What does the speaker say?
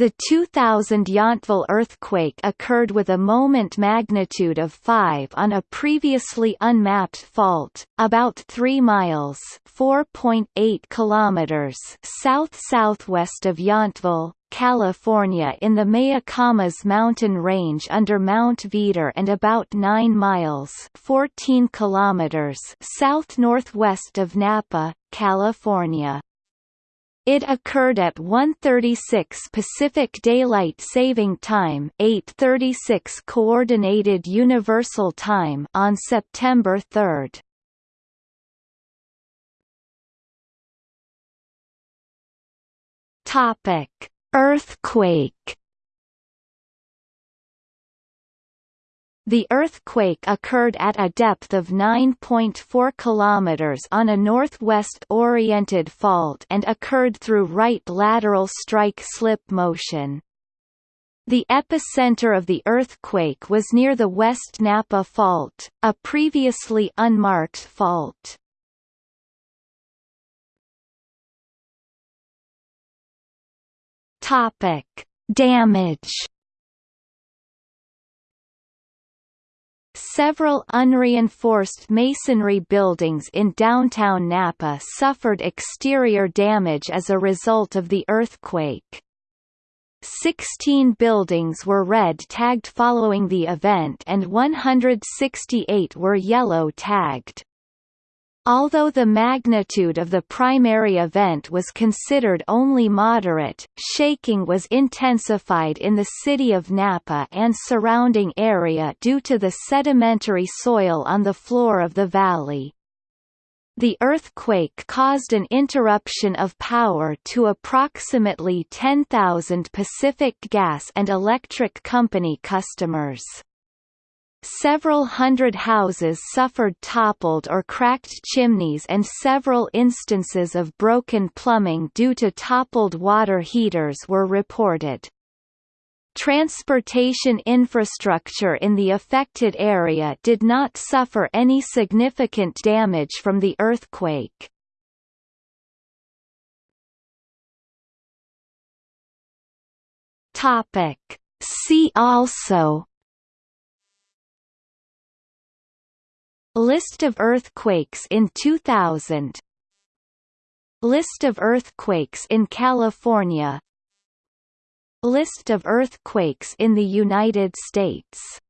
The 2000 Yountville earthquake occurred with a moment magnitude of 5 on a previously unmapped fault, about 3 miles (4.8 kilometers) south-southwest of Yountville, California in the Mayacamas mountain range under Mount Veeder and about 9 miles 14 kilometers south-northwest of Napa, California. It occurred at 1:36 Pacific Daylight Saving Time, 8:36 Coordinated Universal Time on September 3. Topic: Earthquake The earthquake occurred at a depth of 9.4 km on a northwest-oriented fault and occurred through right lateral strike-slip motion. The epicenter of the earthquake was near the West Napa Fault, a previously unmarked fault. Damage Several unreinforced masonry buildings in downtown Napa suffered exterior damage as a result of the earthquake. Sixteen buildings were red-tagged following the event and 168 were yellow-tagged. Although the magnitude of the primary event was considered only moderate, shaking was intensified in the city of Napa and surrounding area due to the sedimentary soil on the floor of the valley. The earthquake caused an interruption of power to approximately 10,000 Pacific Gas and Electric Company customers. Several hundred houses suffered toppled or cracked chimneys and several instances of broken plumbing due to toppled water heaters were reported. Transportation infrastructure in the affected area did not suffer any significant damage from the earthquake. See also List of earthquakes in 2000 List of earthquakes in California. List of earthquakes in the United States